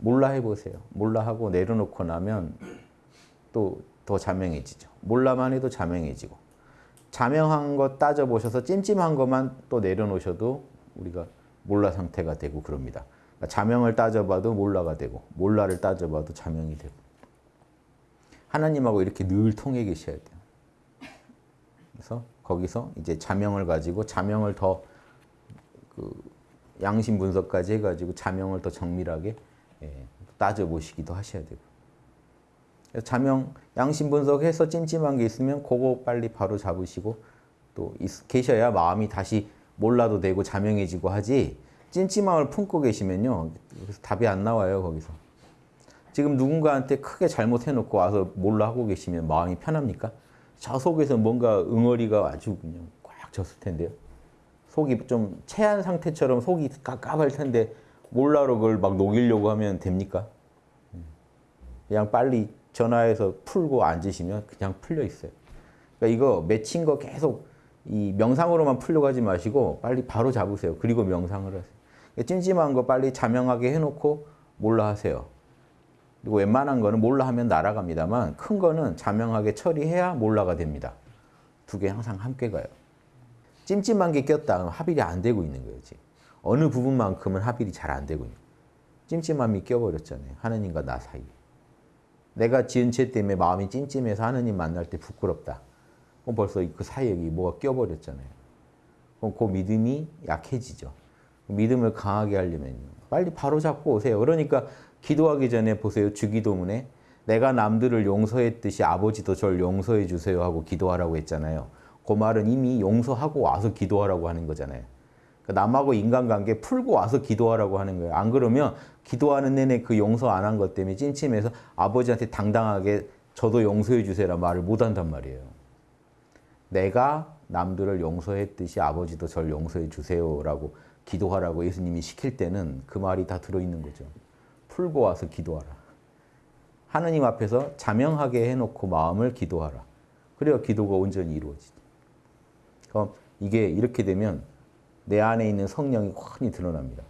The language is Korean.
몰라 해보세요. 몰라 하고 내려놓고 나면 또 더 자명해지죠. 몰라만 해도 자명해지고 자명한 거 따져보셔서 찜찜한 것만 또 내려놓으셔도 우리가 몰라 상태가 되고 그럽니다. 그러니까 자명을 따져봐도 몰라가 되고 몰라를 따져봐도 자명이 되고 하나님하고 이렇게 늘 통해 계셔야 돼요. 그래서 거기서 이제 자명을 가지고 자명을 더 그 양심 분석까지 해가지고 자명을 더 정밀하게 예, 따져보시기도 하셔야 되고. 자명 양심 분석해서 찜찜한 게 있으면 그거 빨리 바로 잡으시고 또 있, 계셔야 마음이 다시 몰라도 되고 자명해지고 하지. 찜찜함을 품고 계시면요. 그래서 답이 안 나와요 거기서. 지금 누군가한테 크게 잘못해놓고 와서 몰라 하고 계시면 마음이 편합니까? 저 속에서 뭔가 응어리가 아주 그냥 꽉 졌을 텐데요. 속이 좀 체한 상태처럼 속이 깝깝할 텐데 몰라로 그걸 막 녹이려고 하면 됩니까? 그냥 빨리 전화해서 풀고 앉으시면 그냥 풀려 있어요. 그러니까 이거 맺힌 거 계속 이 명상으로만 풀려고 하지 마시고 빨리 바로 잡으세요. 그리고 명상을 하세요. 그러니까 찜찜한 거 빨리 자명하게 해놓고 몰라 하세요. 그리고 웬만한 거는 몰라 하면 날아갑니다만 큰 거는 자명하게 처리해야 몰라가 됩니다. 두 개 항상 함께 가요. 찜찜한 게 꼈다 합일이 안 되고 있는 거예요. 지금. 어느 부분만큼은 합일이 잘안 거예요. 찜찜함이 껴버렸잖아요. 하느님과 나 사이에. 내가 지은 죄 때문에 마음이 찜찜해서 하느님 만날 때 부끄럽다. 그럼 벌써 그 사이에 뭐가 껴버렸잖아요. 그럼 그 믿음이 약해지죠. 믿음을 강하게 하려면 빨리 바로 잡고 오세요. 그러니까 기도하기 전에 보세요. 주기도문에 내가 남들을 용서했듯이 아버지도 절 용서해 주세요 하고 기도하라고 했잖아요. 그 말은 이미 용서하고 와서 기도하라고 하는 거잖아요. 그러니까 남하고 인간관계 풀고 와서 기도하라고 하는 거예요. 안 그러면 기도하는 내내 그 용서 안 한 것 때문에 찜찜해서 아버지한테 당당하게 저도 용서해 주세요라 말을 못 한단 말이에요. 내가 남들을 용서했듯이 아버지도 절 용서해 주세요라고 기도하라고 예수님이 시킬 때는 그 말이 다 들어있는 거죠. 풀고 와서 기도하라. 하느님 앞에서 자명하게 해놓고 마음을 기도하라. 그래야 기도가 온전히 이루어지죠. 그럼 이게 이렇게 되면 내 안에 있는 성령이 환히 드러납니다.